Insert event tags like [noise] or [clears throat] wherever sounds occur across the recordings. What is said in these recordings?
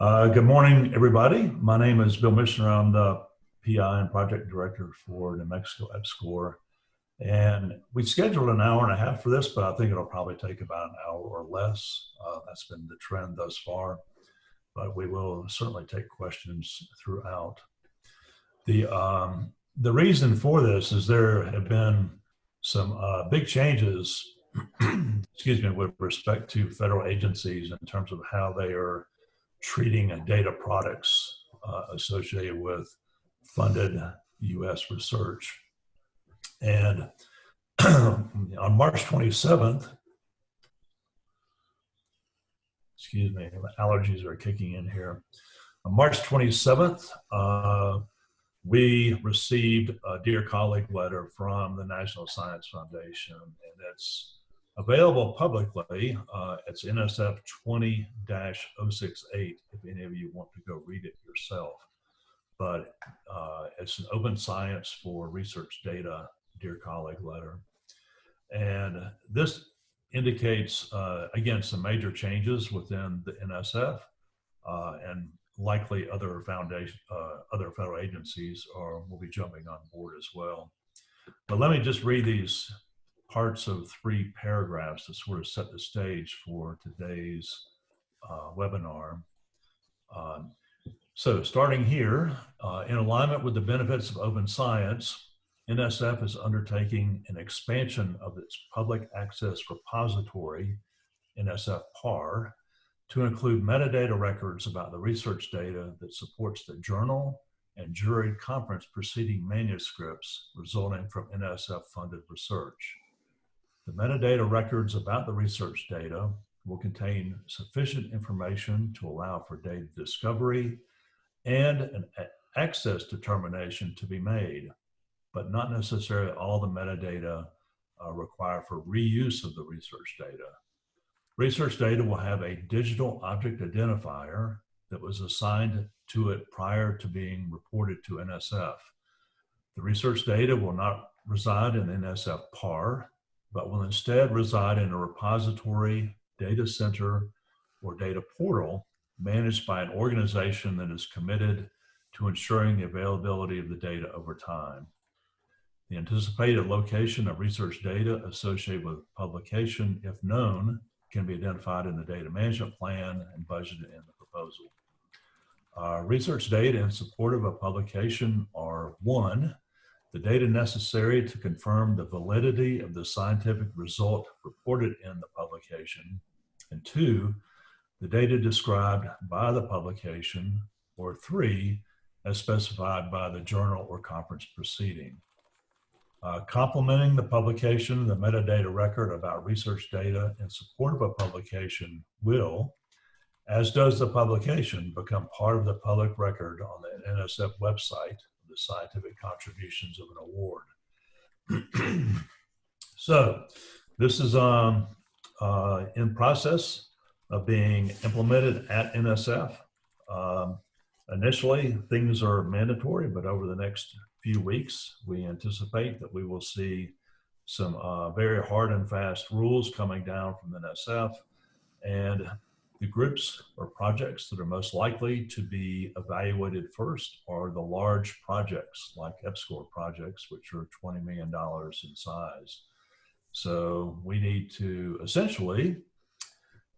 Uh, good morning, everybody. My name is Bill Michener. I'm the PI and project director for New Mexico EPSCoR. And we scheduled an hour and a half for this, but I think it'll probably take about an hour or less. Uh, that's been the trend thus far, but we will certainly take questions throughout. The, um, the reason for this is there have been some uh, big changes, [clears throat] excuse me, with respect to federal agencies in terms of how they are treating data products uh, associated with funded U.S. research. And [clears throat] on March 27th, excuse me, allergies are kicking in here. On March 27th, uh, we received a Dear Colleague letter from the National Science Foundation, and it's available publicly. Uh, it's NSF 20 068 if any of you want to go read it yourself. But uh, it's an open science for research data, Dear Colleague letter. And this indicates, uh, again, some major changes within the NSF uh, and likely other foundation, uh, other federal agencies are, will be jumping on board as well. But let me just read these parts of three paragraphs to sort of set the stage for today's uh, webinar. Um, so starting here, uh, in alignment with the benefits of open science, NSF is undertaking an expansion of its public access repository, NSF PAR, to include metadata records about the research data that supports the journal and juried conference proceeding manuscripts resulting from NSF funded research. The metadata records about the research data will contain sufficient information to allow for data discovery and an access determination to be made, but not necessarily all the metadata uh, required for reuse of the research data. Research data will have a digital object identifier that was assigned to it prior to being reported to NSF. The research data will not reside in NSF PAR, but will instead reside in a repository, data center, or data portal managed by an organization that is committed to ensuring the availability of the data over time. The anticipated location of research data associated with publication, if known, can be identified in the data management plan and budgeted in the proposal. Uh, research data in support of a publication are one, the data necessary to confirm the validity of the scientific result reported in the publication, and two, the data described by the publication, or three, as specified by the journal or conference proceeding. Uh, complementing the publication, the metadata record about research data in support of a publication will, as does the publication, become part of the public record on the NSF website, the scientific contributions of an award. [clears throat] so this is um, uh, in process of being implemented at NSF. Um, initially, things are mandatory, but over the next few weeks, we anticipate that we will see some uh, very hard and fast rules coming down from NSF. And the groups or projects that are most likely to be evaluated first are the large projects like EPSCoR projects, which are $20 million in size. So we need to essentially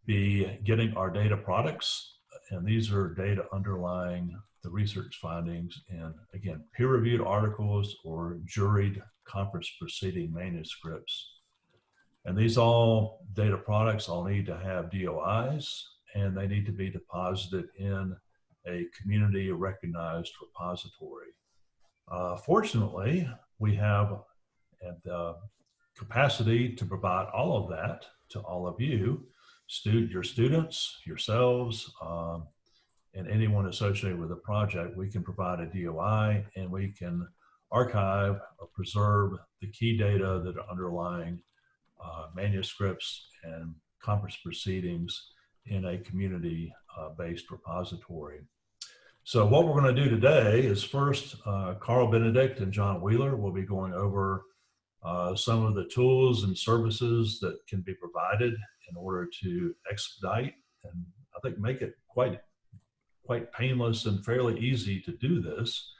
be getting our data products, and these are data underlying the research findings and again, peer-reviewed articles or juried conference proceeding manuscripts. And these all data products all need to have DOIs and they need to be deposited in a community recognized repository. Uh, fortunately, we have the capacity to provide all of that to all of you, stu your students, yourselves, um, and anyone associated with the project, we can provide a DOI and we can archive or preserve the key data that are underlying uh, manuscripts and conference proceedings in a community-based repository. So what we're going to do today is first, uh, Karl Benedict and John Wheeler will be going over uh, some of the tools and services that can be provided in order to expedite and I think make it quite quite painless and fairly easy to do this.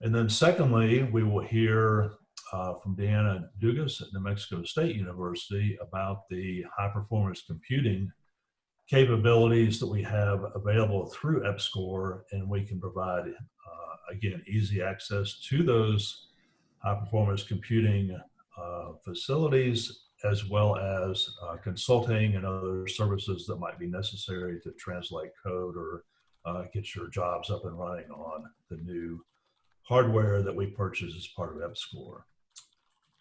And then secondly, we will hear uh, from Deanna Dugas at New Mexico State University about the high performance computing capabilities that we have available through EPSCoR and we can provide, uh, again, easy access to those high performance computing uh, facilities as well as uh, consulting and other services that might be necessary to translate code or uh, get your jobs up and running on the new hardware that we purchased as part of EPSCoR.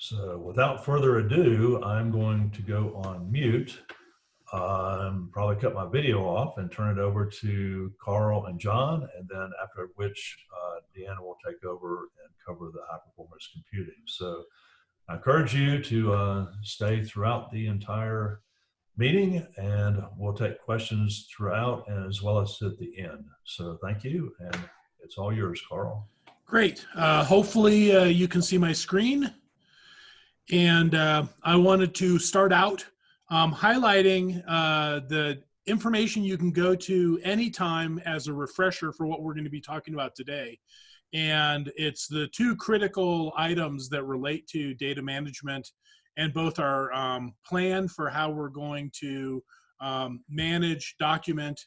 So without further ado, I'm going to go on mute, um, probably cut my video off and turn it over to Karl and John, and then after which uh, Deanna will take over and cover the high performance computing. So I encourage you to uh, stay throughout the entire meeting and we'll take questions throughout and as well as at the end. So thank you and it's all yours, Karl. Great. Uh, hopefully uh, you can see my screen. And uh, I wanted to start out um, highlighting uh, the information you can go to anytime as a refresher for what we're going to be talking about today. And it's the two critical items that relate to data management and both our um, plan for how we're going to um, manage, document,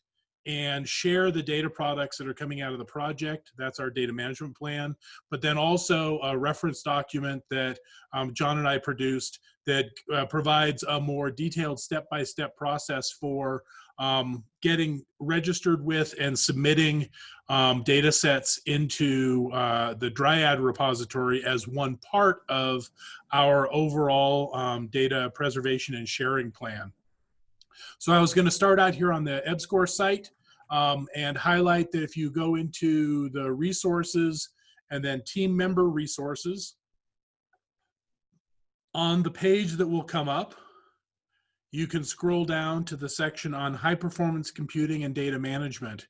and share the data products that are coming out of the project. That's our data management plan. But then also a reference document that um, John and I produced that uh, provides a more detailed step-by-step -step process for um, getting registered with and submitting um, data sets into uh, the Dryad repository as one part of our overall um, data preservation and sharing plan. So I was going to start out here on the EPSCoR site um, and highlight that if you go into the resources and then team member resources, on the page that will come up, you can scroll down to the section on high performance computing and data management.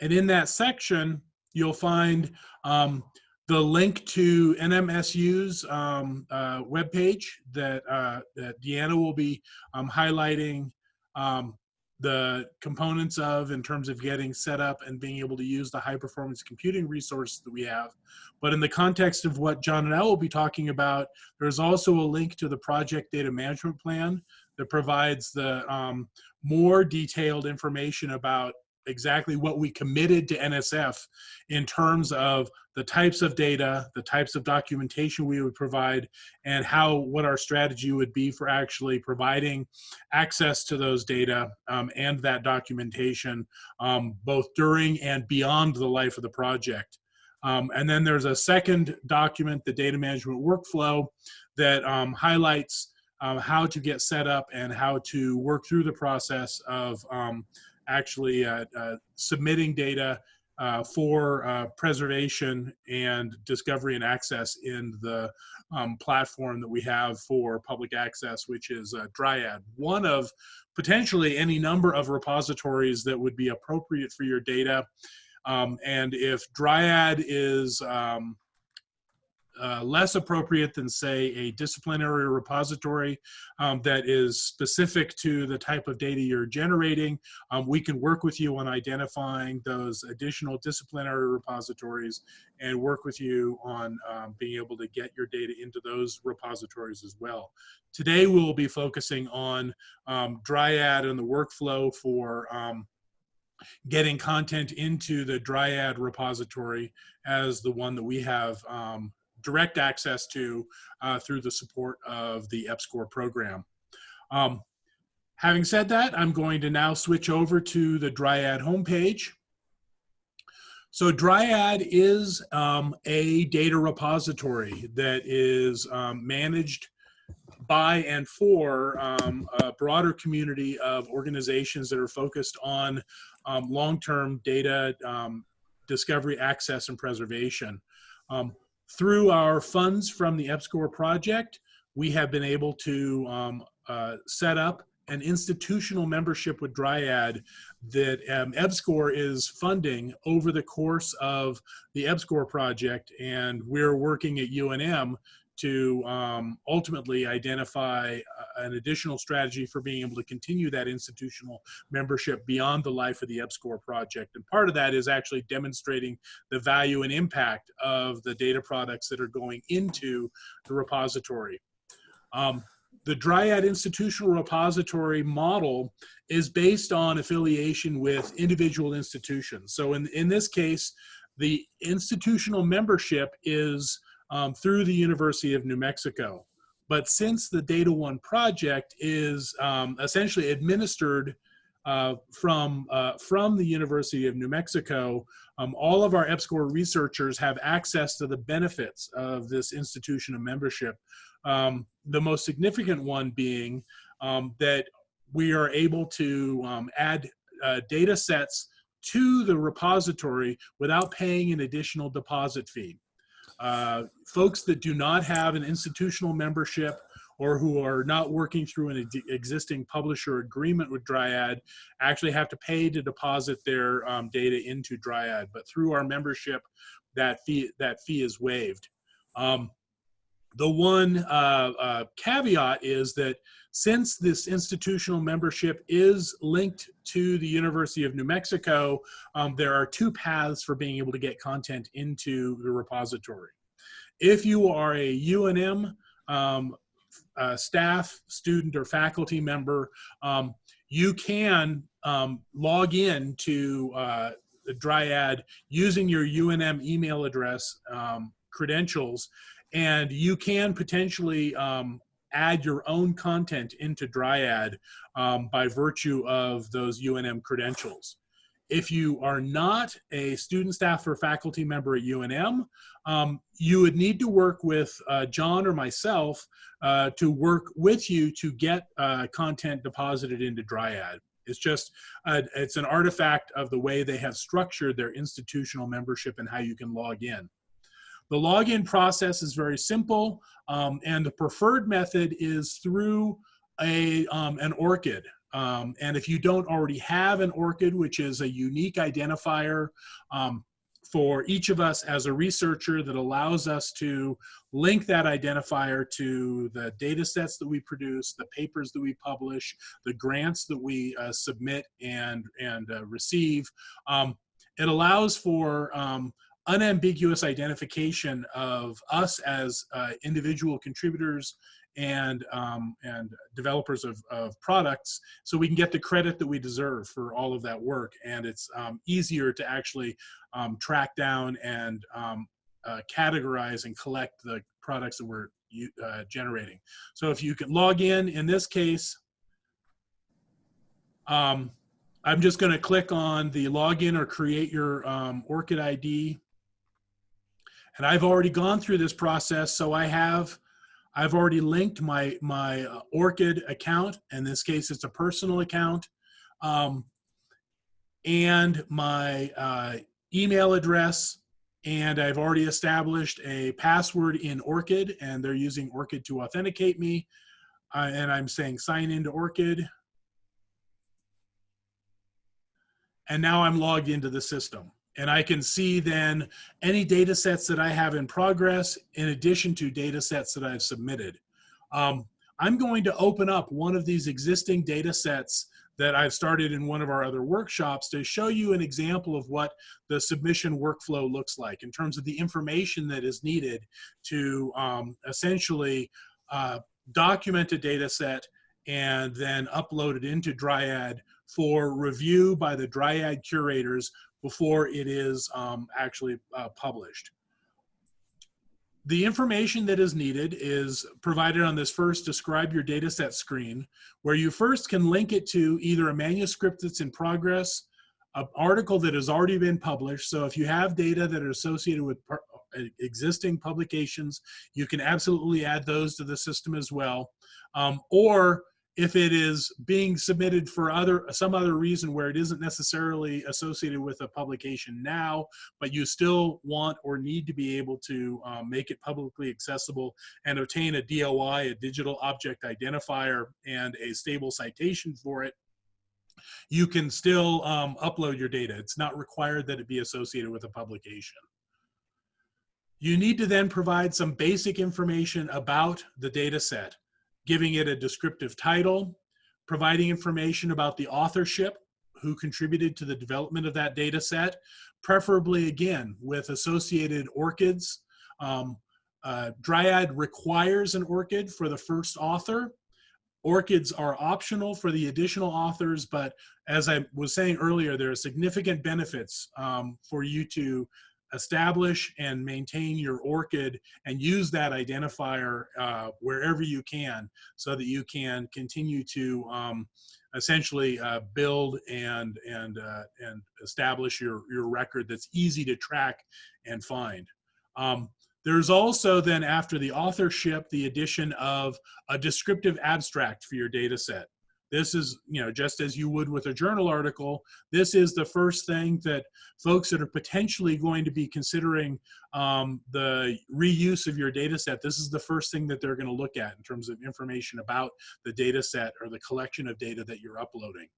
And in that section, you'll find um, the link to NMSU's um, uh, webpage that, uh, that Deanna will be um, highlighting um, the components of in terms of getting set up and being able to use the high performance computing resource that we have. But in the context of what John and I will be talking about, there's also a link to the project data management plan that provides the um, more detailed information about exactly what we committed to NSF in terms of the types of data, the types of documentation we would provide, and how what our strategy would be for actually providing access to those data um, and that documentation um, both during and beyond the life of the project. Um, and then there's a second document, the data management workflow, that um, highlights um, how to get set up and how to work through the process of um, actually uh, uh, submitting data uh, for preservation and discovery and access in the um, platform that we have for public access, which is Dryad. One of potentially any number of repositories that would be appropriate for your data. Um, and if Dryad is um, uh, less appropriate than say a disciplinary repository um, that is specific to the type of data you're generating. Um, we can work with you on identifying those additional disciplinary repositories and work with you on um, being able to get your data into those repositories as well. Today we'll be focusing on um, Dryad and the workflow for um, getting content into the Dryad repository as the one that we have um, direct access to uh, through the support of the EPSCoR program. Um, having said that, I'm going to now switch over to the Dryad homepage. So Dryad is um, a data repository that is um, managed by and for um, a broader community of organizations that are focused on um, long-term data um, discovery, access, and preservation. Through our funds from the EPSCoR project, we have been able to um, uh, set up an institutional membership with Dryad that um, EPSCoR is funding over the course of the EPSCoR project. And we're working at UNM to um, ultimately identify uh, an additional strategy for being able to continue that institutional membership beyond the life of the EPSCoR project. And part of that is actually demonstrating the value and impact of the data products that are going into the repository. Um, the Dryad Institutional Repository model is based on affiliation with individual institutions. So in, in this case, the institutional membership is um, through the University of New Mexico. But since the DataONE project is um, essentially administered uh, from, uh, from the University of New Mexico, um, all of our EPSCoR researchers have access to the benefits of this institution of membership. Um, the most significant one being um, that we are able to um, add uh, data sets to the repository without paying an additional deposit fee. Uh, folks that do not have an institutional membership or who are not working through an existing publisher agreement with Dryad actually have to pay to deposit their um, data into Dryad. But through our membership, that fee that fee is waived. Um, the one uh, uh, caveat is that since this institutional membership is linked to the University of New Mexico, um, there are two paths for being able to get content into the repository. If you are a UNM um, uh, staff, student, or faculty member, um, you can um, log in to uh, the Dryad using your UNM email address um, credentials and you can potentially um, add your own content into Dryad um, by virtue of those UNM credentials. If you are not a student, staff, or faculty member at UNM, um, you would need to work with uh, John or myself uh, to work with you to get uh, content deposited into Dryad. It's just, uh, it's an artifact of the way they have structured their institutional membership and how you can log in. The login process is very simple, um, and the preferred method is through a, um, an ORCID. Um, and if you don't already have an ORCID, which is a unique identifier um, for each of us as a researcher that allows us to link that identifier to the data sets that we produce, the papers that we publish, the grants that we uh, submit and, and uh, receive. Um, it allows for um, unambiguous identification of us as uh, individual contributors and um, and developers of, of products so we can get the credit that we deserve for all of that work. And it's um, easier to actually um, track down and um, uh, categorize and collect the products that we're uh, generating. So if you can log in in this case um, I'm just going to click on the login or create your um, ORCID ID and I've already gone through this process. So I have, I've already linked my, my uh, ORCID account. In this case, it's a personal account. Um, and my uh, email address. And I've already established a password in ORCID and they're using ORCID to authenticate me. Uh, and I'm saying sign into ORCID. And now I'm logged into the system and I can see then any data sets that I have in progress in addition to data sets that I've submitted. Um, I'm going to open up one of these existing data sets that I've started in one of our other workshops to show you an example of what the submission workflow looks like in terms of the information that is needed to um, essentially uh, document a data set and then upload it into Dryad for review by the Dryad curators before it is um, actually uh, published. The information that is needed is provided on this first describe your dataset screen, where you first can link it to either a manuscript that's in progress, an article that has already been published. So if you have data that are associated with uh, existing publications, you can absolutely add those to the system as well. Um, or if it is being submitted for other some other reason where it isn't necessarily associated with a publication now, but you still want or need to be able to um, make it publicly accessible and obtain a DOI, a digital object identifier, and a stable citation for it, you can still um, upload your data. It's not required that it be associated with a publication. You need to then provide some basic information about the data set, giving it a descriptive title, providing information about the authorship, who contributed to the development of that data set, preferably again with associated ORCIDs. Um, uh, Dryad requires an ORCID for the first author. ORCIDs are optional for the additional authors, but as I was saying earlier, there are significant benefits um, for you to establish and maintain your ORCID and use that identifier uh, wherever you can so that you can continue to um, essentially uh, build and and uh, and establish your your record that's easy to track and find. Um, there's also then after the authorship the addition of a descriptive abstract for your data set. This is, you know, just as you would with a journal article, this is the first thing that folks that are potentially going to be considering um, the reuse of your data set, this is the first thing that they're going to look at in terms of information about the data set or the collection of data that you're uploading.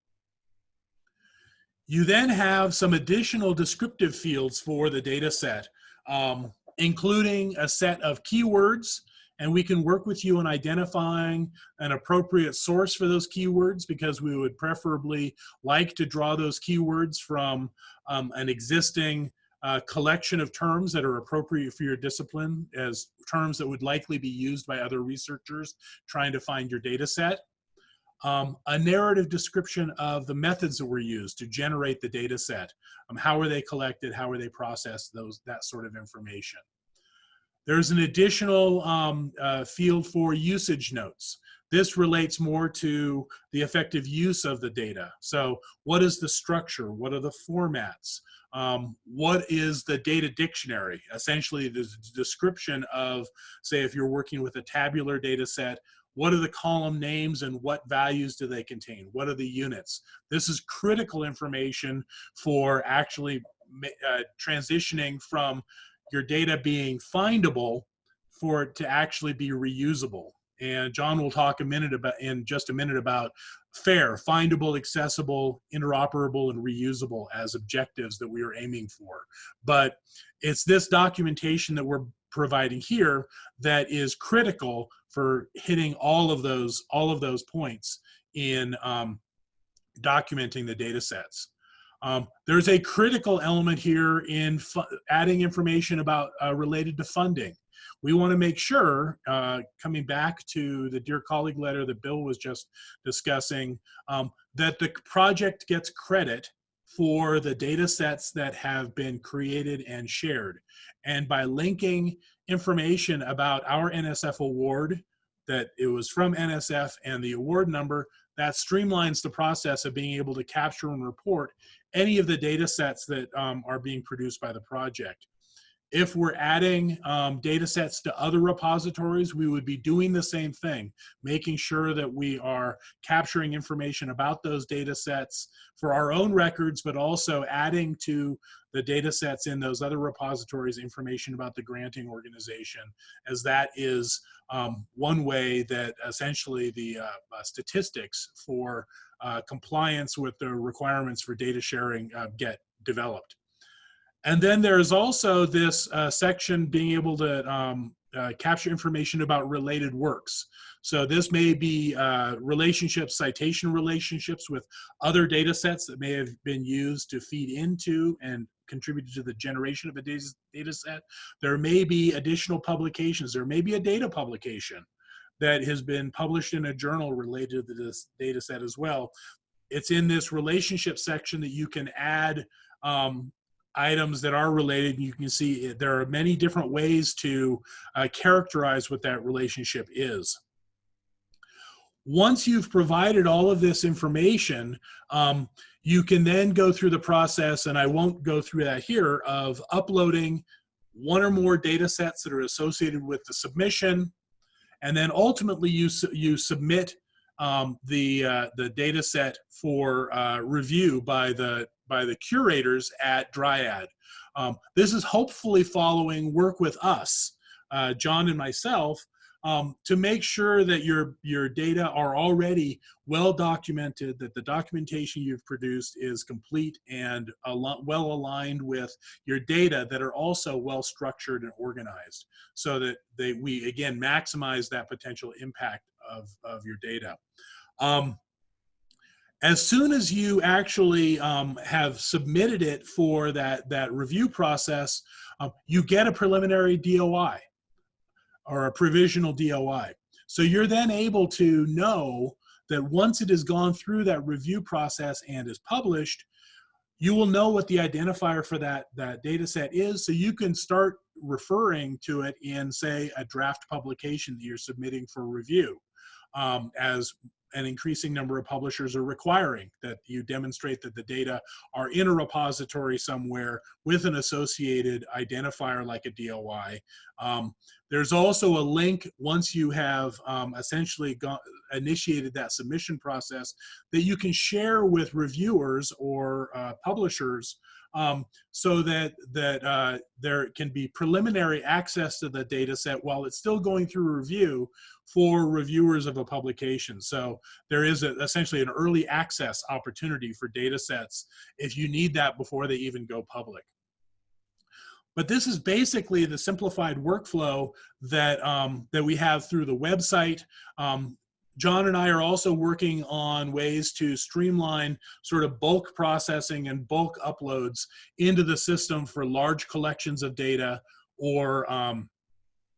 You then have some additional descriptive fields for the data set, um, including a set of keywords and we can work with you on identifying an appropriate source for those keywords because we would preferably like to draw those keywords from um, an existing uh, collection of terms that are appropriate for your discipline as terms that would likely be used by other researchers trying to find your data set. Um, a narrative description of the methods that were used to generate the data set. Um, how are they collected? How are they processed? Those That sort of information. There's an additional um, uh, field for usage notes. This relates more to the effective use of the data. So what is the structure? What are the formats? Um, what is the data dictionary? Essentially the description of, say if you're working with a tabular data set, what are the column names and what values do they contain? What are the units? This is critical information for actually uh, transitioning from your data being findable for it to actually be reusable. And John will talk a minute about in just a minute about FAIR, findable, accessible, interoperable, and reusable as objectives that we are aiming for. But it's this documentation that we're providing here that is critical for hitting all of those all of those points in um, documenting the data sets. Um, there's a critical element here in adding information about uh, related to funding. We want to make sure, uh, coming back to the Dear Colleague letter that Bill was just discussing, um, that the project gets credit for the data sets that have been created and shared. And by linking information about our NSF award, that it was from NSF and the award number, that streamlines the process of being able to capture and report any of the data sets that um, are being produced by the project. If we're adding um, data sets to other repositories, we would be doing the same thing, making sure that we are capturing information about those data sets for our own records, but also adding to the data sets in those other repositories information about the granting organization, as that is um, one way that essentially the uh, uh, statistics for uh, compliance with the requirements for data sharing uh, get developed. And then there's also this uh, section being able to um, uh, capture information about related works. So this may be uh, relationships, citation relationships with other data sets that may have been used to feed into and contributed to the generation of a data, data set. There may be additional publications. There may be a data publication that has been published in a journal related to this data set as well. It's in this relationship section that you can add um, items that are related. You can see there are many different ways to uh, characterize what that relationship is. Once you've provided all of this information, um, you can then go through the process, and I won't go through that here, of uploading one or more data sets that are associated with the submission, and then ultimately you, you submit um, the, uh, the data set for uh, review by the, by the curators at Dryad. Um, this is hopefully following work with us, uh, John and myself, um, to make sure that your your data are already well documented, that the documentation you've produced is complete and al well aligned with your data that are also well structured and organized, so that they we again maximize that potential impact of of your data. Um, as soon as you actually um, have submitted it for that that review process, um, you get a preliminary DOI or a provisional DOI. So you're then able to know that once it has gone through that review process and is published, you will know what the identifier for that, that data set is. So you can start referring to it in, say, a draft publication that you're submitting for review um, as an increasing number of publishers are requiring that you demonstrate that the data are in a repository somewhere with an associated identifier like a DOI. Um, there's also a link once you have um, essentially got, initiated that submission process that you can share with reviewers or uh, publishers um, so that that uh, there can be preliminary access to the data set while it's still going through review for reviewers of a publication. So there is a, essentially an early access opportunity for data sets if you need that before they even go public. But this is basically the simplified workflow that, um, that we have through the website. Um, John and I are also working on ways to streamline sort of bulk processing and bulk uploads into the system for large collections of data or um,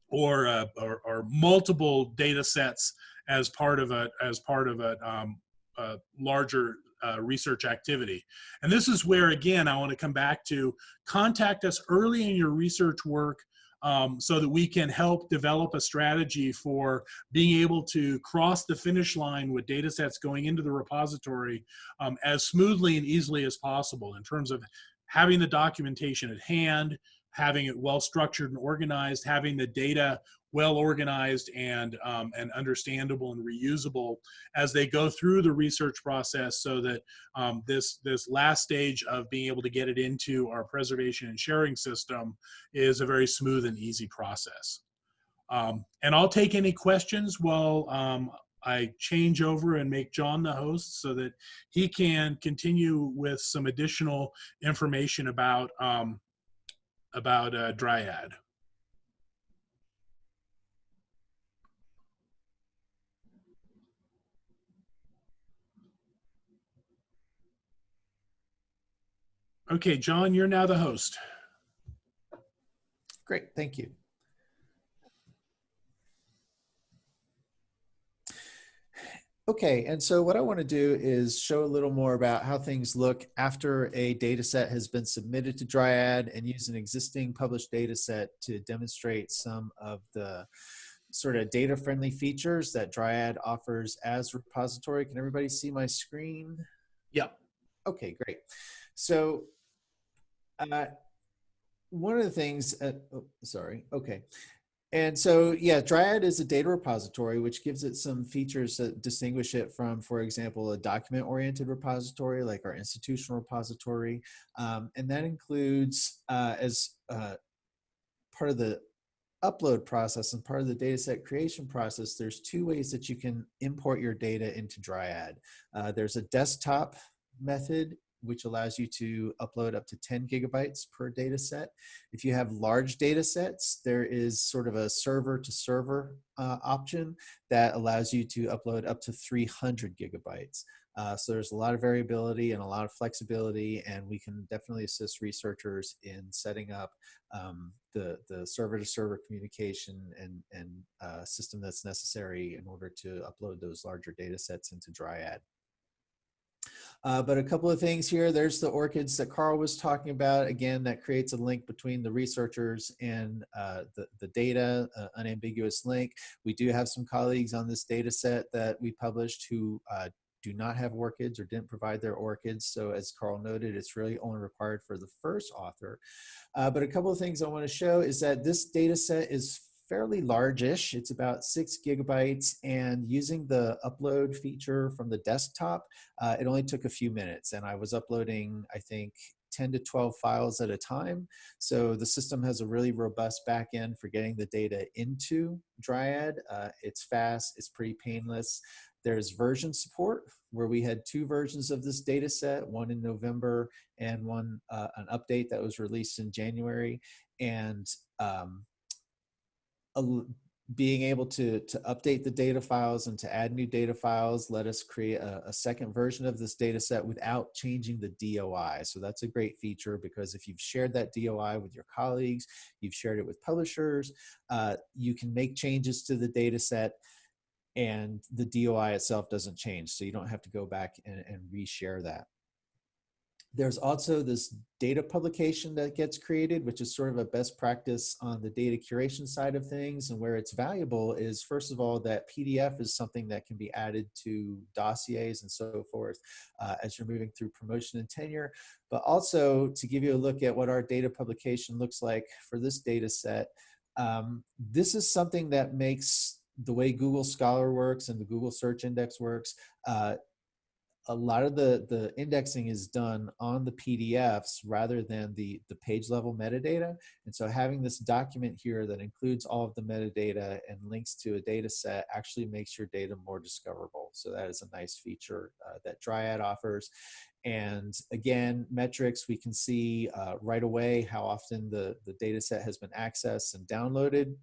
or, uh, or, or multiple data sets as part of a as part of a, um, a larger uh, research activity. And this is where again I want to come back to contact us early in your research work um, so that we can help develop a strategy for being able to cross the finish line with data sets going into the repository um, as smoothly and easily as possible in terms of having the documentation at hand, having it well structured and organized, having the data well organized and um, and understandable and reusable as they go through the research process so that um, this this last stage of being able to get it into our preservation and sharing system is a very smooth and easy process. Um, and I'll take any questions while um, I change over and make John the host so that he can continue with some additional information about um, about uh, Dryad. Okay, John, you're now the host. Great, thank you. Okay, and so what I want to do is show a little more about how things look after a data set has been submitted to Dryad and use an existing published data set to demonstrate some of the sort of data friendly features that Dryad offers as repository. Can everybody see my screen? Yep. Okay, great. So uh, one of the things, uh, oh, sorry, okay. And so, yeah, Dryad is a data repository, which gives it some features that distinguish it from, for example, a document-oriented repository like our institutional repository. Um, and that includes, uh, as uh, part of the upload process and part of the dataset creation process, there's two ways that you can import your data into Dryad. Uh, there's a desktop method which allows you to upload up to 10 gigabytes per data set. If you have large data sets, there is sort of a server to server uh, option that allows you to upload up to 300 gigabytes. Uh, so there's a lot of variability and a lot of flexibility, and we can definitely assist researchers in setting up um, the, the server-to-server communication and, and uh, system that's necessary in order to upload those larger data sets into Dryad. Uh, but a couple of things here, there's the ORCIDs that Karl was talking about. Again, that creates a link between the researchers and uh, the, the data, uh, unambiguous link. We do have some colleagues on this data set that we published who uh, do not have ORCIDs or didn't provide their ORCIDs. So as Karl noted, it's really only required for the first author. Uh, but a couple of things I wanna show is that this data set is fairly largish. It's about six gigabytes and using the upload feature from the desktop, uh, it only took a few minutes and I was uploading, I think, 10 to 12 files at a time. So the system has a really robust backend for getting the data into Dryad. Uh, it's fast, it's pretty painless. There's version support where we had two versions of this data set, one in November and one, uh, an update that was released in January. And um, being able to, to update the data files and to add new data files let us create a, a, second version of this data set without changing the DOI. So that's a great feature because if you've shared that DOI with your colleagues, you've shared it with publishers, uh, you can make changes to the data set and the DOI itself doesn't change. So you don't have to go back and, and reshare that. There's also this data publication that gets created, which is sort of a best practice on the data curation side of things. And where it's valuable is, first of all, that PDF is something that can be added to dossiers and so forth uh, as you're moving through promotion and tenure. But also to give you a look at what our data publication looks like for this data set, um, this is something that makes the way Google Scholar works and the Google Search Index works, uh, a lot of the the indexing is done on the PDFs rather than the the page level metadata. And so having this document here that includes all of the metadata and links to a data set actually makes your data more discoverable. So that is a nice feature uh, that Dryad offers. And again, metrics, we can see uh, right away how often the, the data set has been accessed and downloaded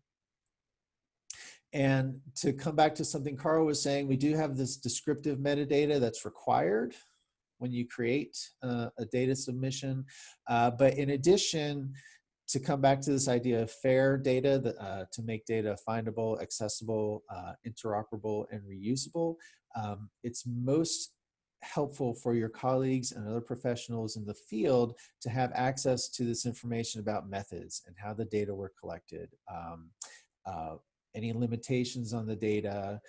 and to come back to something Karl was saying, we do have this descriptive metadata that's required when you create uh, a data submission. Uh, but in addition, to come back to this idea of fair data, uh, to make data findable, accessible, uh, interoperable, and reusable, um, it's most helpful for your colleagues and other professionals in the field to have access to this information about methods and how the data were collected. Um, uh, any limitations on the data,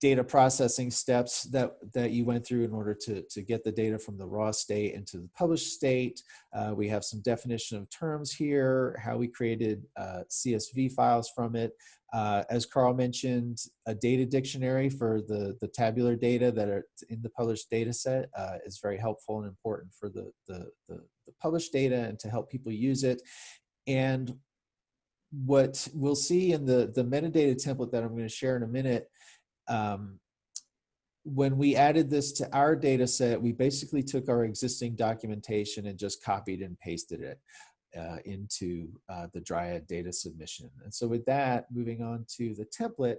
data processing steps that, that you went through in order to, to get the data from the raw state into the published state. Uh, we have some definition of terms here, how we created uh, CSV files from it. Uh, as Karl mentioned, a data dictionary for the, the tabular data that are in the published data set uh, is very helpful and important for the, the, the, the published data and to help people use it. And what we'll see in the, the metadata template that I'm going to share in a minute, um, when we added this to our data set, we basically took our existing documentation and just copied and pasted it uh, into uh, the Dryad data submission. And so with that, moving on to the template,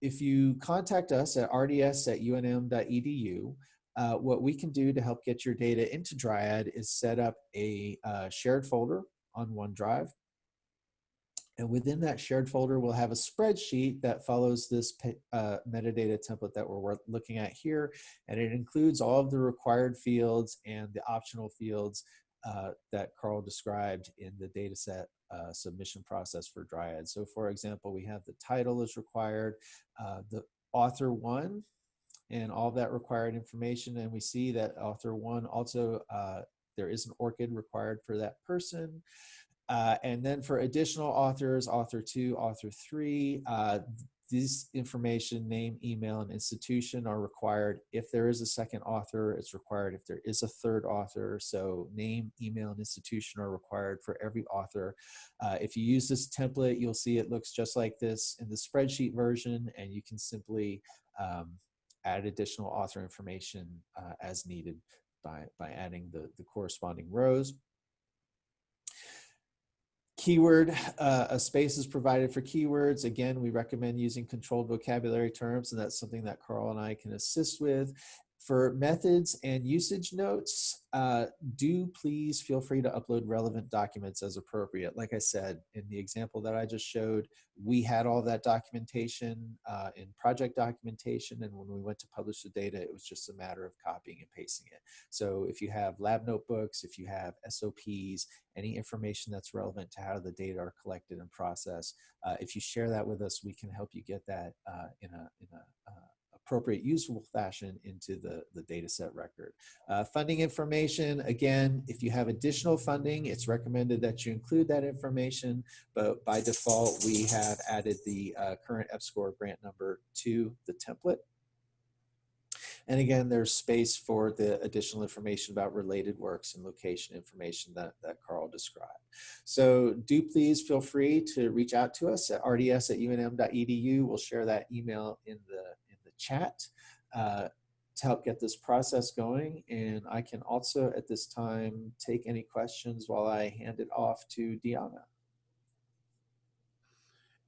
if you contact us at rds at unm.edu, uh, what we can do to help get your data into Dryad is set up a uh, shared folder on OneDrive and within that shared folder, we'll have a spreadsheet that follows this uh, metadata template that we're looking at here. And it includes all of the required fields and the optional fields uh, that Karl described in the dataset uh, submission process for Dryad. So for example, we have the title is required, uh, the author one, and all that required information. And we see that author one also, uh, there is an ORCID required for that person. Uh, and then for additional authors, author two, author three, uh, this information, name, email, and institution are required. If there is a second author, it's required. If there is a third author, so name, email, and institution are required for every author. Uh, if you use this template, you'll see it looks just like this in the spreadsheet version, and you can simply um, add additional author information uh, as needed by, by adding the, the corresponding rows keyword, uh, a space is provided for keywords. Again, we recommend using controlled vocabulary terms, and that's something that Karl and I can assist with. For methods and usage notes, uh, do please feel free to upload relevant documents as appropriate. Like I said, in the example that I just showed, we had all that documentation uh, in project documentation, and when we went to publish the data, it was just a matter of copying and pasting it. So if you have lab notebooks, if you have SOPs, any information that's relevant to how the data are collected and processed, uh, if you share that with us, we can help you get that uh, in a, in a uh, appropriate usable fashion into the, the data set record. Uh, funding information, again, if you have additional funding, it's recommended that you include that information, but by default, we have added the uh, current EPSCoR grant number to the template. And again, there's space for the additional information about related works and location information that, that Karl described. So do please feel free to reach out to us at rds at unm.edu. We'll share that email in the chat. Uh, to help get this process going. And I can also at this time take any questions while I hand it off to Deanna.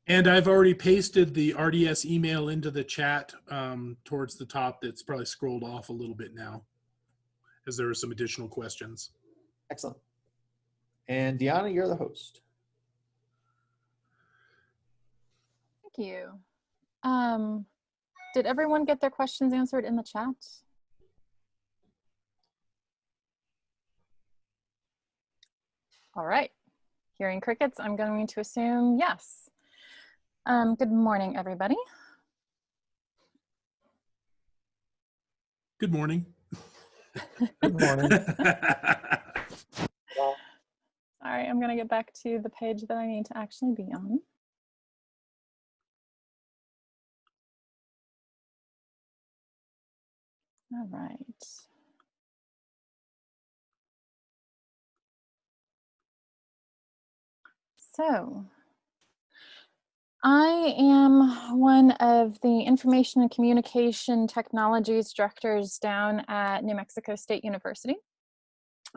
And I've already pasted the RDS email into the chat um, towards the top. That's probably scrolled off a little bit now as there are some additional questions. Excellent. And Deanna, you're the host. Thank you. Um, did everyone get their questions answered in the chat? All right. Hearing crickets, I'm going to assume yes. Um, good morning, everybody. Good morning. Good morning. [laughs] All right, I'm going to get back to the page that I need to actually be on. All right. So, I am one of the Information and Communication Technologies directors down at New Mexico State University.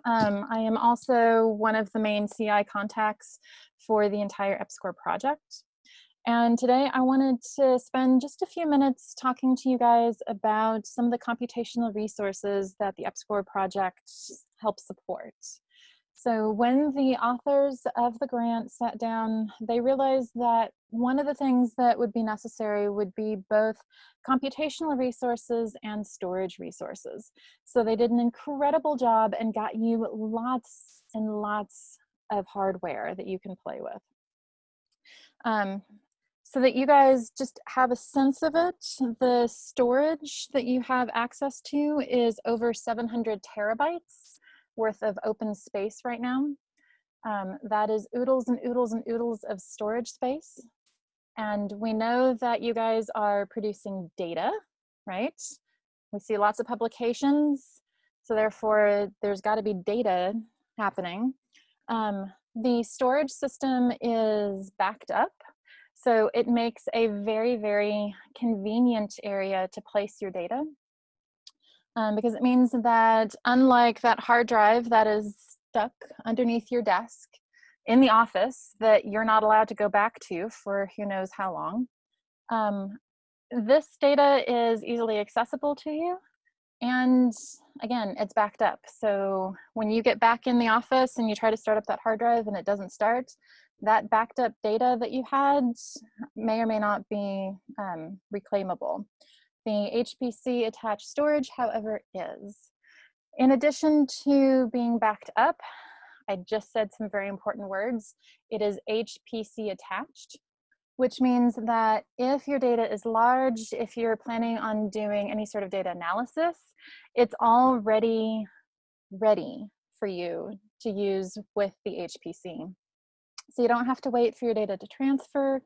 Um, I am also one of the main CI contacts for the entire EPSCoR project. And today I wanted to spend just a few minutes talking to you guys about some of the computational resources that the EPSCoR project helps support. So when the authors of the grant sat down, they realized that one of the things that would be necessary would be both computational resources and storage resources. So they did an incredible job and got you lots and lots of hardware that you can play with. Um, so that you guys just have a sense of it, the storage that you have access to is over 700 terabytes worth of open space right now. Um, that is oodles and oodles and oodles of storage space. And we know that you guys are producing data, right? We see lots of publications, so therefore there's gotta be data happening. Um, the storage system is backed up so it makes a very, very convenient area to place your data um, because it means that unlike that hard drive that is stuck underneath your desk in the office that you're not allowed to go back to for who knows how long, um, this data is easily accessible to you. And again, it's backed up. So when you get back in the office and you try to start up that hard drive and it doesn't start, that backed up data that you had may or may not be um, reclaimable. The HPC attached storage, however, is. In addition to being backed up, I just said some very important words. It is HPC attached, which means that if your data is large, if you're planning on doing any sort of data analysis, it's already ready for you to use with the HPC. So you don't have to wait for your data to transfer.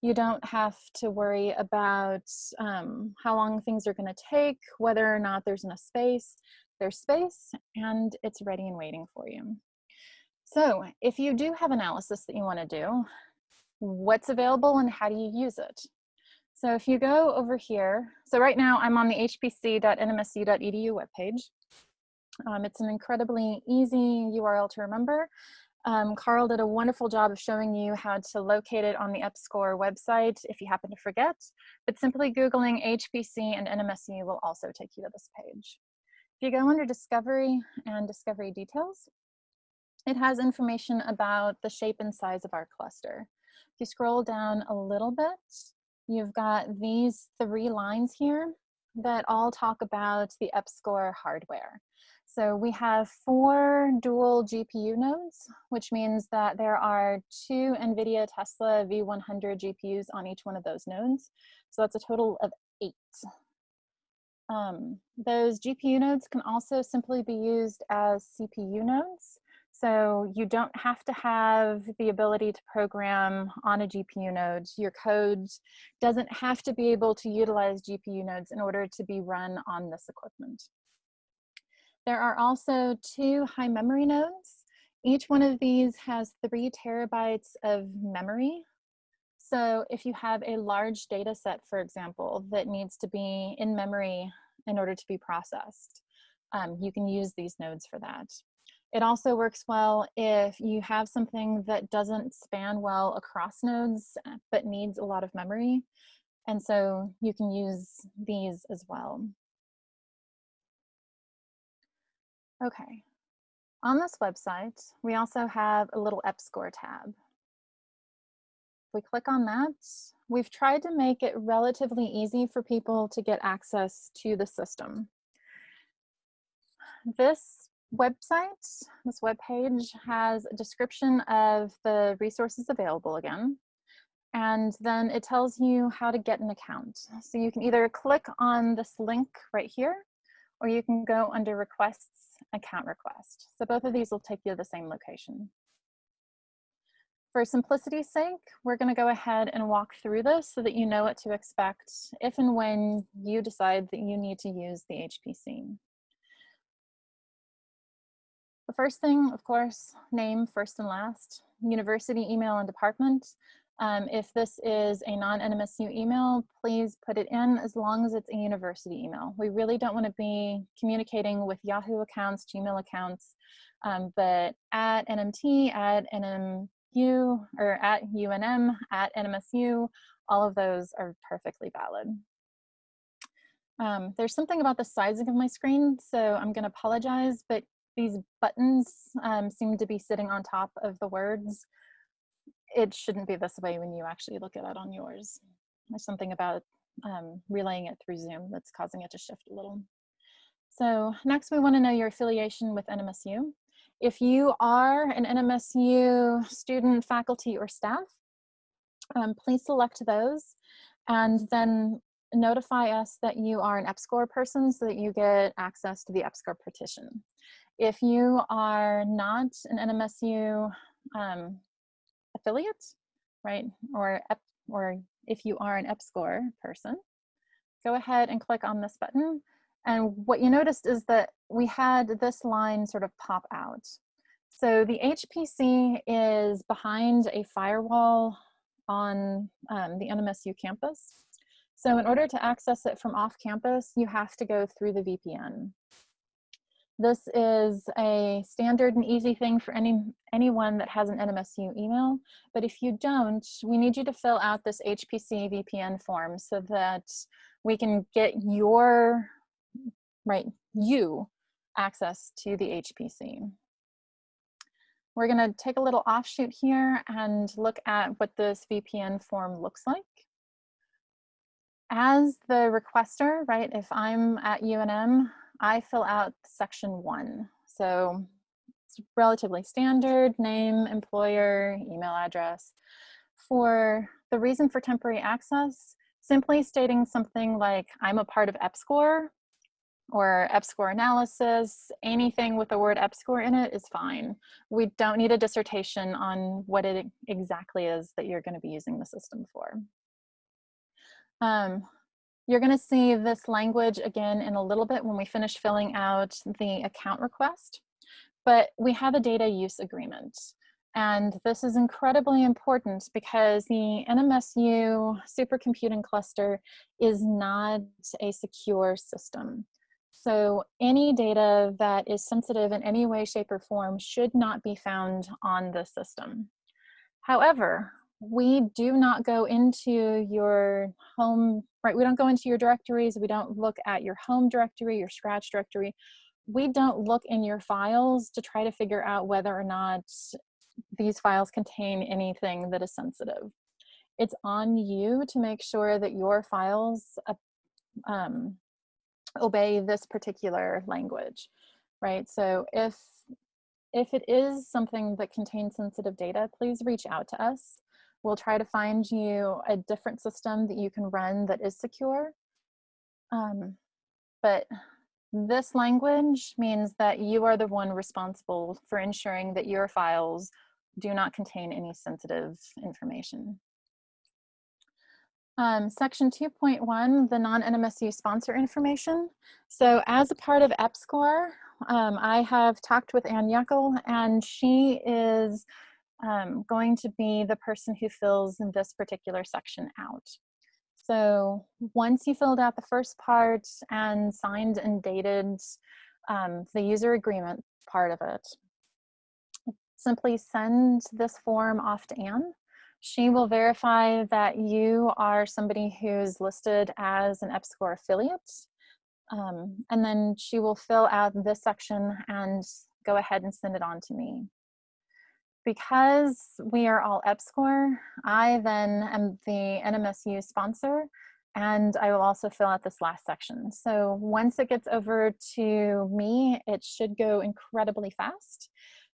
You don't have to worry about um, how long things are gonna take, whether or not there's enough space. There's space and it's ready and waiting for you. So if you do have analysis that you wanna do, what's available and how do you use it? So if you go over here, so right now I'm on the hpc.nmsu.edu webpage. Um, it's an incredibly easy URL to remember. Um, Karl did a wonderful job of showing you how to locate it on the EPSCoR website if you happen to forget, but simply Googling HPC and NMSU will also take you to this page. If you go under Discovery and Discovery Details, it has information about the shape and size of our cluster. If you scroll down a little bit, you've got these three lines here that all talk about the EPSCoR hardware. So we have four dual GPU nodes, which means that there are two NVIDIA Tesla V100 GPUs on each one of those nodes. So that's a total of eight. Um, those GPU nodes can also simply be used as CPU nodes. So you don't have to have the ability to program on a GPU node. Your code doesn't have to be able to utilize GPU nodes in order to be run on this equipment. There are also two high memory nodes. Each one of these has three terabytes of memory. So if you have a large data set, for example, that needs to be in memory in order to be processed, um, you can use these nodes for that. It also works well if you have something that doesn't span well across nodes, but needs a lot of memory. And so you can use these as well. Okay, on this website, we also have a little EPSCoR tab. If we click on that, we've tried to make it relatively easy for people to get access to the system. This website, this web page has a description of the resources available again. And then it tells you how to get an account. So you can either click on this link right here, or you can go under requests, account request. So both of these will take you to the same location. For simplicity's sake, we're gonna go ahead and walk through this so that you know what to expect if and when you decide that you need to use the HPC. The first thing, of course, name first and last, university email and department. Um, if this is a non-NMSU email, please put it in as long as it's a university email. We really don't want to be communicating with Yahoo accounts, Gmail accounts, um, but at NMT, at NMU, or at UNM, at NMSU, all of those are perfectly valid. Um, there's something about the sizing of my screen, so I'm going to apologize, but these buttons um, seem to be sitting on top of the words. It shouldn't be this way when you actually look at it on yours. There's something about um, relaying it through Zoom that's causing it to shift a little. So next we wanna know your affiliation with NMSU. If you are an NMSU student, faculty, or staff, um, please select those and then notify us that you are an EPSCoR person so that you get access to the EPSCoR partition. If you are not an NMSU um, affiliate, right, or, or if you are an EPSCoR person, go ahead and click on this button. And what you noticed is that we had this line sort of pop out. So the HPC is behind a firewall on um, the NMSU campus. So in order to access it from off campus, you have to go through the VPN. This is a standard and easy thing for any anyone that has an NMSU email. But if you don't, we need you to fill out this HPC VPN form so that we can get your, right, you access to the HPC. We're gonna take a little offshoot here and look at what this VPN form looks like. As the requester, right, if I'm at UNM, I fill out section one. So it's relatively standard, name, employer, email address. For the reason for temporary access, simply stating something like, I'm a part of EPSCoR or EPSCoR analysis, anything with the word EPSCoR in it is fine. We don't need a dissertation on what it exactly is that you're gonna be using the system for. Um, you're going to see this language again in a little bit when we finish filling out the account request, but we have a data use agreement. And this is incredibly important because the NMSU supercomputing cluster is not a secure system. So any data that is sensitive in any way, shape, or form should not be found on the system. However, we do not go into your home, right? We don't go into your directories. We don't look at your home directory, your scratch directory. We don't look in your files to try to figure out whether or not these files contain anything that is sensitive. It's on you to make sure that your files uh, um, obey this particular language, right? So if if it is something that contains sensitive data, please reach out to us. We'll try to find you a different system that you can run that is secure. Um, but This language means that you are the one responsible for ensuring that your files do not contain any sensitive information. Um, section 2.1, the non-NMSU sponsor information. So as a part of EPSCoR, um, I have talked with Ann Yuckel and she is um, going to be the person who fills this particular section out. So once you filled out the first part and signed and dated um, the user agreement part of it, simply send this form off to Anne. She will verify that you are somebody who's listed as an EPSCoR affiliate. Um, and then she will fill out this section and go ahead and send it on to me because we are all EPSCoR, I then am the NMSU sponsor and I will also fill out this last section. So once it gets over to me, it should go incredibly fast.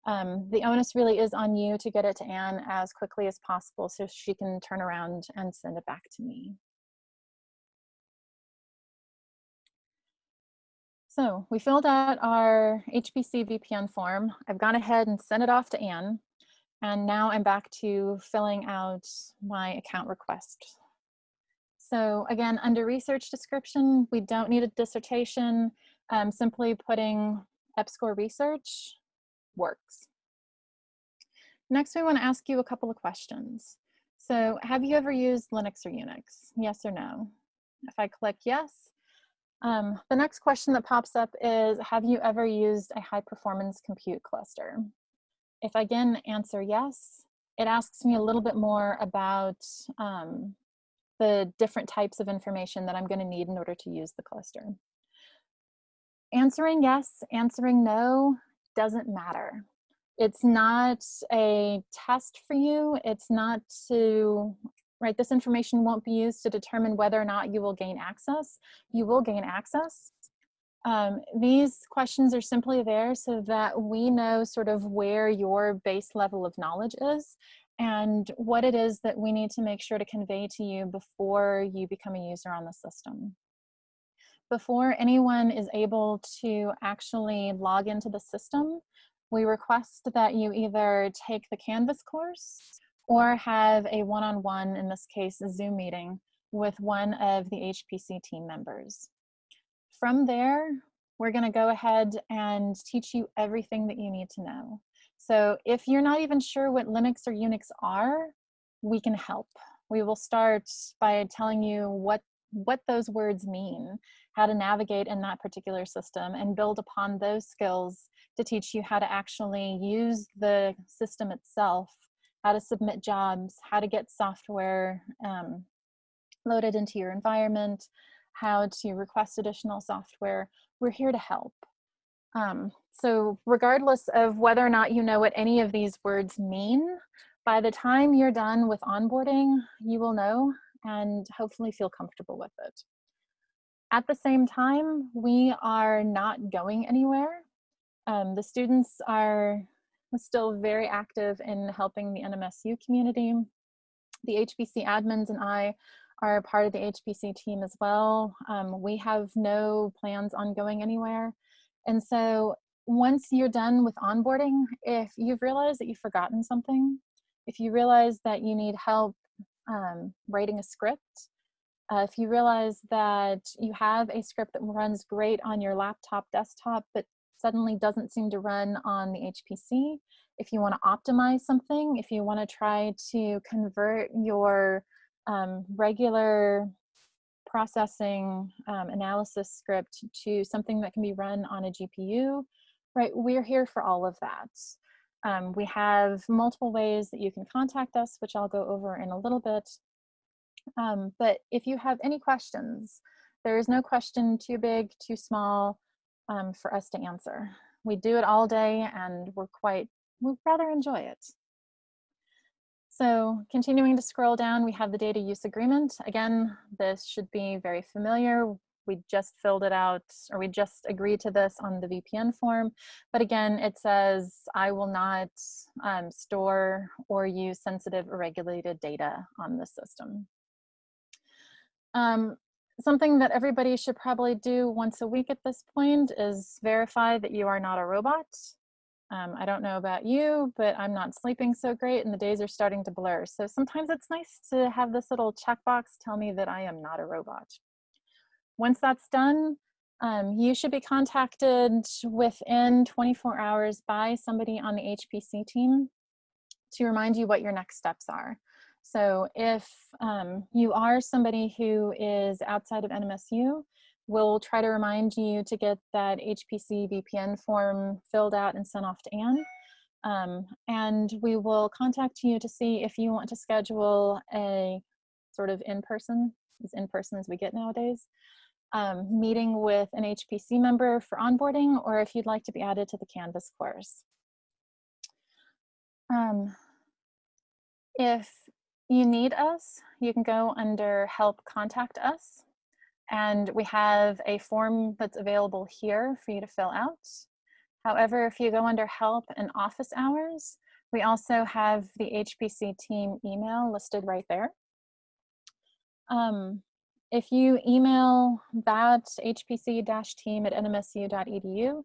Um, the onus really is on you to get it to Anne as quickly as possible so she can turn around and send it back to me. So we filled out our HPC VPN form. I've gone ahead and sent it off to Anne. And now I'm back to filling out my account request. So again, under research description, we don't need a dissertation. Um, simply putting EPSCoR research works. Next, we want to ask you a couple of questions. So have you ever used Linux or Unix? Yes or no? If I click yes, um, the next question that pops up is, have you ever used a high performance compute cluster? If I again answer yes, it asks me a little bit more about um, the different types of information that I'm going to need in order to use the cluster. Answering yes, answering no doesn't matter. It's not a test for you. It's not to, right, this information won't be used to determine whether or not you will gain access. You will gain access. Um, these questions are simply there so that we know sort of where your base level of knowledge is and what it is that we need to make sure to convey to you before you become a user on the system. Before anyone is able to actually log into the system, we request that you either take the Canvas course or have a one-on-one, -on -one, in this case, a Zoom meeting with one of the HPC team members from there, we're gonna go ahead and teach you everything that you need to know. So if you're not even sure what Linux or Unix are, we can help. We will start by telling you what, what those words mean, how to navigate in that particular system and build upon those skills to teach you how to actually use the system itself, how to submit jobs, how to get software um, loaded into your environment, how to request additional software, we're here to help. Um, so regardless of whether or not you know what any of these words mean, by the time you're done with onboarding, you will know and hopefully feel comfortable with it. At the same time, we are not going anywhere. Um, the students are still very active in helping the NMSU community. The HPC admins and I are part of the HPC team as well. Um, we have no plans on going anywhere. And so once you're done with onboarding, if you've realized that you've forgotten something, if you realize that you need help um, writing a script, uh, if you realize that you have a script that runs great on your laptop desktop, but suddenly doesn't seem to run on the HPC, if you want to optimize something, if you want to try to convert your um, regular processing um, analysis script to something that can be run on a GPU, right? We're here for all of that. Um, we have multiple ways that you can contact us, which I'll go over in a little bit. Um, but if you have any questions, there is no question too big, too small um, for us to answer. We do it all day and we're quite, we rather enjoy it. So continuing to scroll down, we have the data use agreement. Again, this should be very familiar. We just filled it out, or we just agreed to this on the VPN form. But again, it says, I will not um, store or use sensitive or regulated data on the system. Um, something that everybody should probably do once a week at this point is verify that you are not a robot. Um, I don't know about you, but I'm not sleeping so great and the days are starting to blur. So sometimes it's nice to have this little checkbox tell me that I am not a robot. Once that's done, um, you should be contacted within 24 hours by somebody on the HPC team to remind you what your next steps are. So if um, you are somebody who is outside of NMSU, we'll try to remind you to get that HPC VPN form filled out and sent off to Anne. Um, and we will contact you to see if you want to schedule a sort of in-person, as in-person as we get nowadays, um, meeting with an HPC member for onboarding, or if you'd like to be added to the Canvas course. Um, if you need us, you can go under help contact us. And we have a form that's available here for you to fill out. However, if you go under help and office hours, we also have the HPC team email listed right there. Um, if you email that hpc-team at nmsu.edu,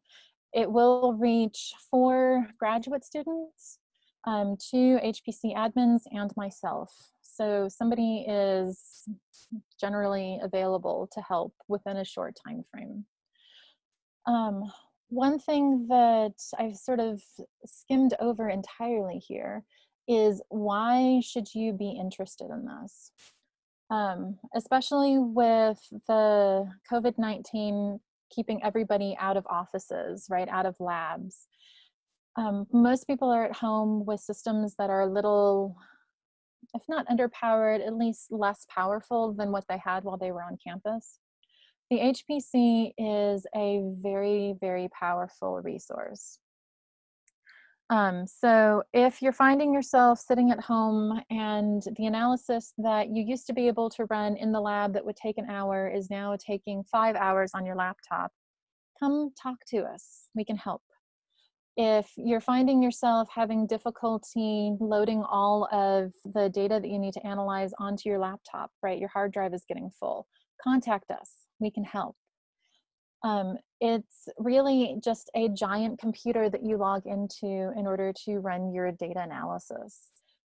it will reach four graduate students, um, two HPC admins, and myself. So somebody is generally available to help within a short time frame. Um, one thing that I've sort of skimmed over entirely here is why should you be interested in this? Um, especially with the COVID-19 keeping everybody out of offices, right, out of labs. Um, most people are at home with systems that are a little if not underpowered, at least less powerful than what they had while they were on campus. The HPC is a very, very powerful resource. Um, so if you're finding yourself sitting at home and the analysis that you used to be able to run in the lab that would take an hour is now taking five hours on your laptop, come talk to us. We can help if you're finding yourself having difficulty loading all of the data that you need to analyze onto your laptop, right? Your hard drive is getting full. Contact us, we can help. Um, it's really just a giant computer that you log into in order to run your data analysis.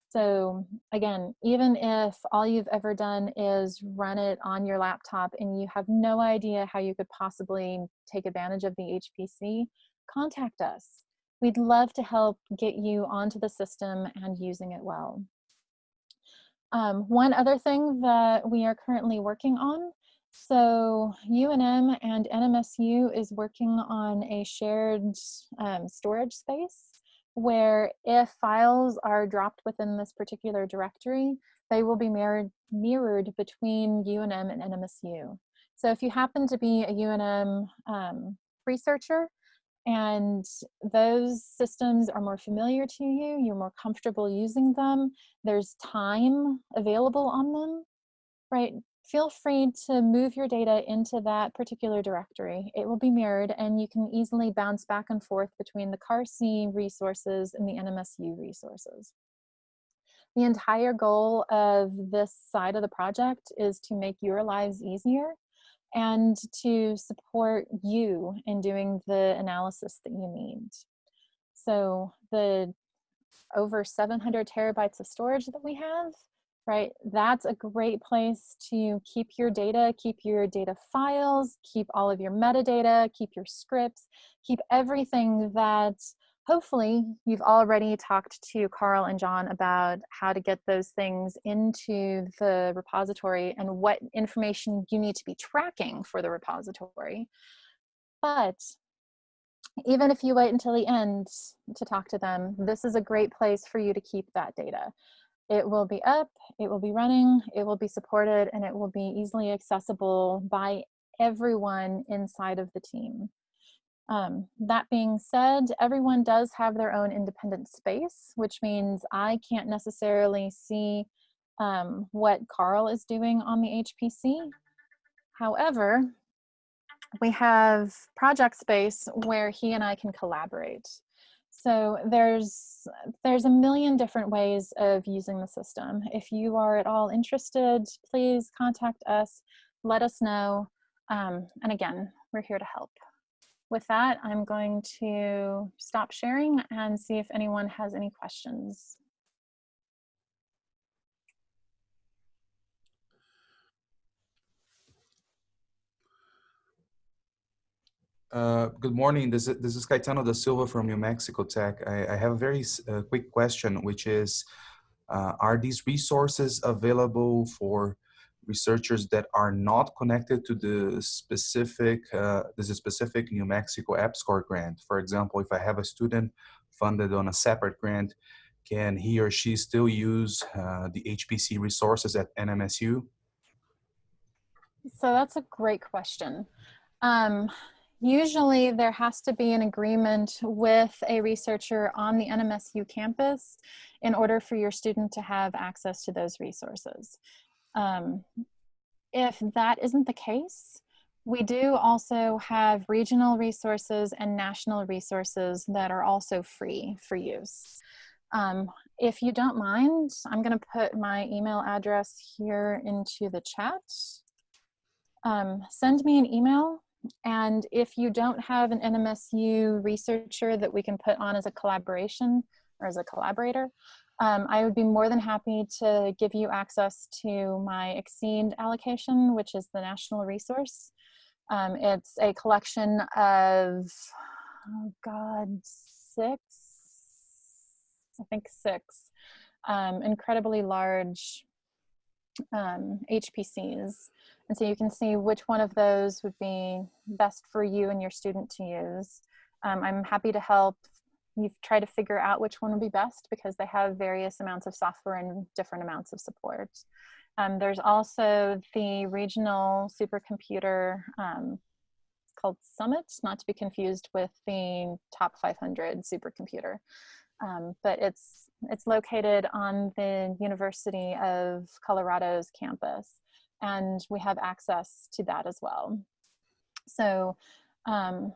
So again, even if all you've ever done is run it on your laptop and you have no idea how you could possibly take advantage of the HPC, contact us We'd love to help get you onto the system and using it well. Um, one other thing that we are currently working on, so UNM and NMSU is working on a shared um, storage space where if files are dropped within this particular directory, they will be mirrored, mirrored between UNM and NMSU. So if you happen to be a UNM um, researcher, and those systems are more familiar to you, you're more comfortable using them, there's time available on them, right? Feel free to move your data into that particular directory. It will be mirrored and you can easily bounce back and forth between the CARC resources and the NMSU resources. The entire goal of this side of the project is to make your lives easier and to support you in doing the analysis that you need. So the over 700 terabytes of storage that we have, right, that's a great place to keep your data, keep your data files, keep all of your metadata, keep your scripts, keep everything that hopefully you've already talked to Karl and John about how to get those things into the repository and what information you need to be tracking for the repository. But even if you wait until the end to talk to them, this is a great place for you to keep that data. It will be up, it will be running, it will be supported, and it will be easily accessible by everyone inside of the team. Um, that being said, everyone does have their own independent space, which means I can't necessarily see um, what Karl is doing on the HPC. However, we have project space where he and I can collaborate. So there's, there's a million different ways of using the system. If you are at all interested, please contact us let us know. Um, and again, we're here to help. With that, I'm going to stop sharing and see if anyone has any questions. Uh, good morning. This is, this is Caetano da Silva from New Mexico Tech. I, I have a very uh, quick question, which is, uh, are these resources available for researchers that are not connected to the specific, uh, this is specific New Mexico EPSCoR grant? For example, if I have a student funded on a separate grant, can he or she still use uh, the HPC resources at NMSU? So that's a great question. Um, usually there has to be an agreement with a researcher on the NMSU campus in order for your student to have access to those resources. Um, if that isn't the case, we do also have regional resources and national resources that are also free for use. Um, if you don't mind, I'm going to put my email address here into the chat um, send me an email. And if you don't have an NMSU researcher that we can put on as a collaboration or as a collaborator, um, I would be more than happy to give you access to my XSEDE allocation, which is the national resource. Um, it's a collection of, oh God, six, I think six, um, incredibly large um, HPCs. And so you can see which one of those would be best for you and your student to use. Um, I'm happy to help you try to figure out which one would be best because they have various amounts of software and different amounts of support. Um, there's also the regional supercomputer um, called Summit, not to be confused with the top 500 supercomputer. Um, but it's it's located on the University of Colorado's campus, and we have access to that as well. So, um,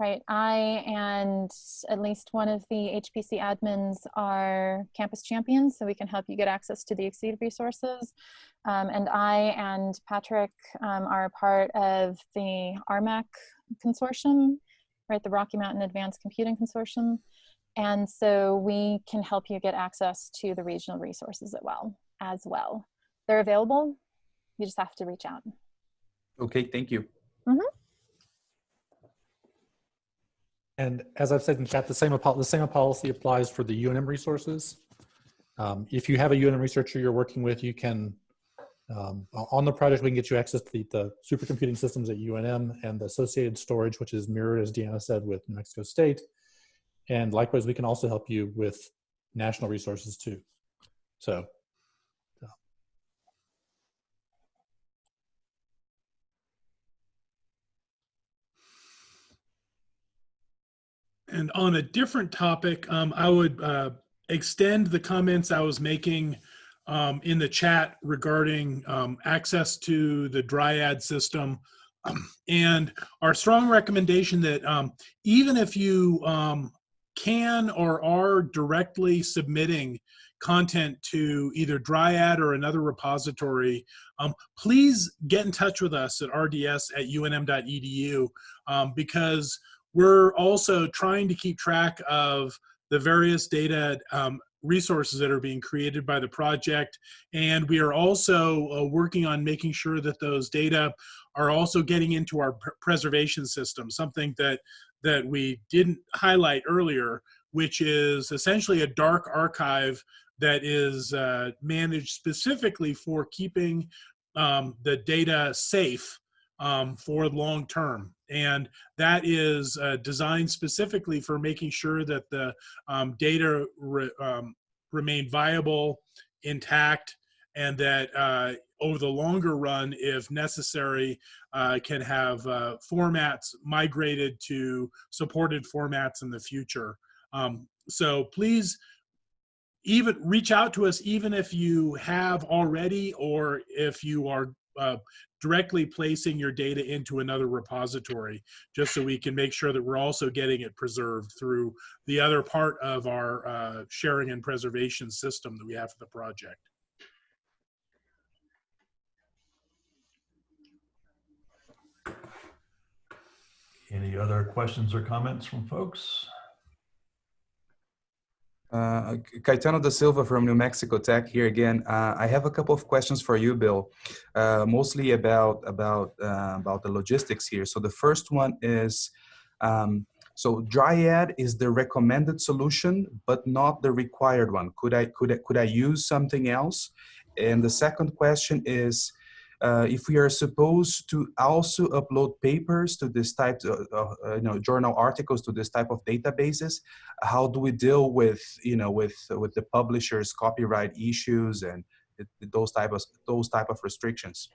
right, I and at least one of the HPC admins are campus champions, so we can help you get access to the XSEDE resources. Um, and I and Patrick um, are a part of the RMACC consortium, right, the Rocky Mountain Advanced Computing Consortium. And so we can help you get access to the regional resources as well. As well, they're available. You just have to reach out. Okay, thank you. And as I've said in chat, the same, the same policy applies for the UNM resources. Um, if you have a UNM researcher you're working with, you can, um, on the project, we can get you access to the, the supercomputing systems at UNM and the associated storage, which is mirrored, as Deanna said, with New Mexico State. And likewise, we can also help you with national resources too. So And on a different topic, um, I would uh, extend the comments I was making um, in the chat regarding um, access to the Dryad system. And our strong recommendation that um, even if you um, can or are directly submitting content to either Dryad or another repository, um, please get in touch with us at rds at unm.edu um, because we're also trying to keep track of the various data um, resources that are being created by the project. And we are also uh, working on making sure that those data are also getting into our pr preservation system, something that, that we didn't highlight earlier, which is essentially a dark archive that is uh, managed specifically for keeping um, the data safe um, for long term. And that is uh, designed specifically for making sure that the um, data re, um, remain viable, intact, and that uh, over the longer run, if necessary, uh, can have uh, formats migrated to supported formats in the future. Um, so please even reach out to us even if you have already or if you are uh, directly placing your data into another repository just so we can make sure that we're also getting it preserved through the other part of our uh, sharing and preservation system that we have for the project. Any other questions or comments from folks? Uh, Caetano da Silva from New Mexico Tech here again. Uh, I have a couple of questions for you, Bill, uh, mostly about about uh, about the logistics here. So the first one is, um, so Dryad is the recommended solution, but not the required one. Could I could I, could I use something else? And the second question is, uh, if we are supposed to also upload papers to this type of uh, you know journal articles to this type of databases how do we deal with you know with with the publishers copyright issues and those type of those type of restrictions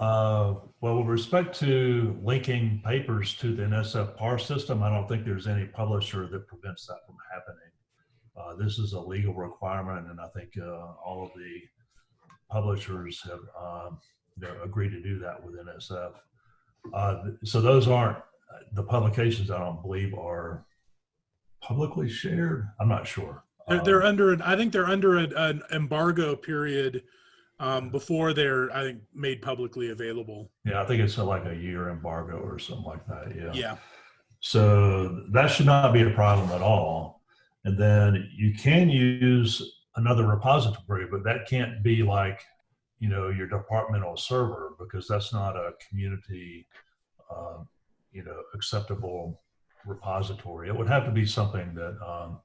Uh, well, with respect to linking papers to the NSF PAR system, I don't think there's any publisher that prevents that from happening. Uh, this is a legal requirement, and I think uh, all of the publishers have um, you know, agreed to do that with NSF. Uh, so those aren't the publications. I don't believe are publicly shared. I'm not sure. They're, Um, they're under an, I think they're under an, an embargo period um, before they're, I think, made publicly available. yeah, I think it's a, like a year embargo or something like that. Yeah. Yeah. So that should not be a problem at all. And then you can use another repository, but that can't be like, you know, your departmental server because that's not a community, um, you know, acceptable repository. It would have to be something that, um,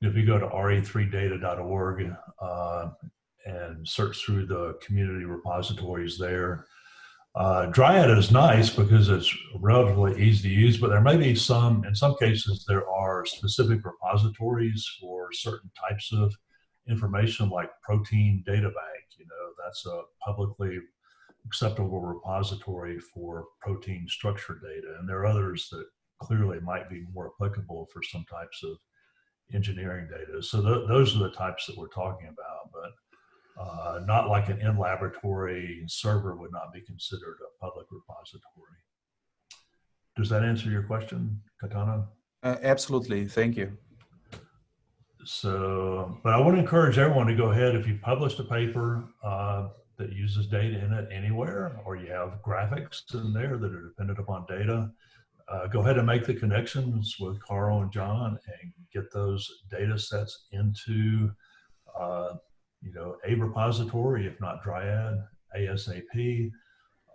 if you go to re3data.org uh, and search through the community repositories there, uh, Dryad is nice because it's relatively easy to use, but there may be some, in some cases, there are specific repositories for certain types of information like protein data bank. You know, that's a publicly acceptable repository for protein structure data. And there are others that clearly might be more applicable for some types of engineering data. So th those are the types that we're talking about, but uh, not like an in laboratory server would not be considered a public repository. Does that answer your question, Caetano? uh, absolutely thank you So, but I would encourage everyone to go ahead if you published a paper uh, that uses data in it anywhere, or you have graphics in there that are dependent upon data, uh, go ahead and make the connections with Karl and John and get those data sets into, uh, you know, a repository, if not Dryad, ASAP.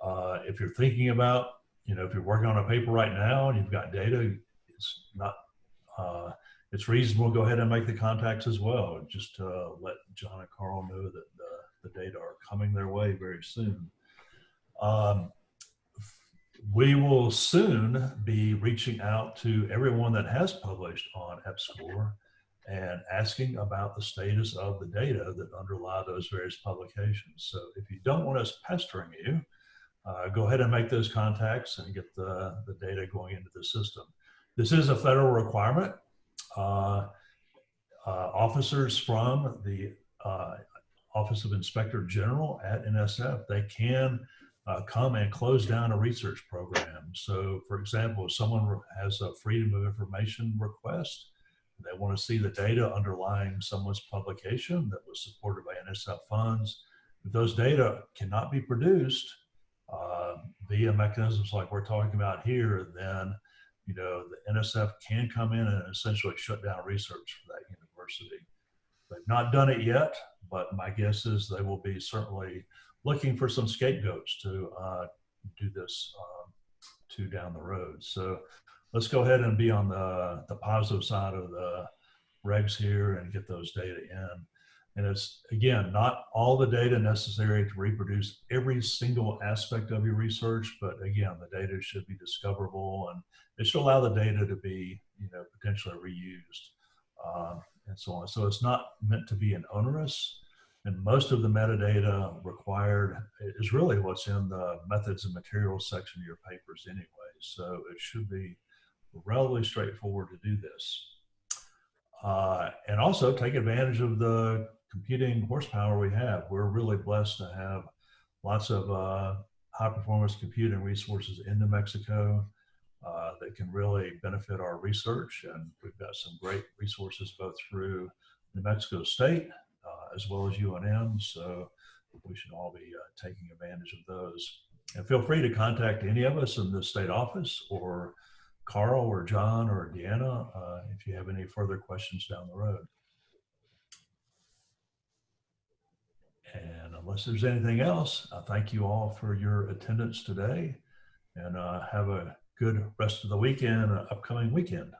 Uh, if you're thinking about, you know, if you're working on a paper right now and you've got data, it's not, uh, it's reasonable to go ahead and make the contacts as well. Just to let John and Karl know that the, data are coming their way very soon. Um, we will soon be reaching out to everyone that has published on EPSCoR and asking about the status of the data that underlie those various publications. So if you don't want us pestering you, uh, go ahead and make those contacts and get the, the data going into the system. This is a federal requirement. Uh, uh, officers from the uh, Office of Inspector General at NSF, they can uh, come and close down a research program. So for example, if someone has a freedom of information request, they want to see the data underlying someone's publication that was supported by NSF funds. If those data cannot be produced uh, via mechanisms like we're talking about here, then you know the NSF can come in and essentially shut down research for that university. They've not done it yet, but my guess is they will be certainly looking for some scapegoats to uh, do this um, to down the road. So let's go ahead and be on the, the positive side of the regs here and get those data in. And it's, again, not all the data necessary to reproduce every single aspect of your research, but again, the data should be discoverable and it should allow the data to be, you know, potentially reused um, and so on. So it's not meant to be an onerous, and most of the metadata required is really what's in the methods and materials section of your papers anyway. So it should be relatively straightforward to do this. Uh, and also take advantage of the computing horsepower we have. We're really blessed to have lots of uh, high performance computing resources in New Mexico uh, that can really benefit our research. And we've got some great resources both through New Mexico State uh, as well as UNM. So we should all be uh, taking advantage of those. and feel free to contact any of us in the state office or Karl or John or Deanna uh, if you have any further questions down the road. And unless there's anything else, I thank you all for your attendance today and uh, have a good rest of the weekend, uh, upcoming weekend.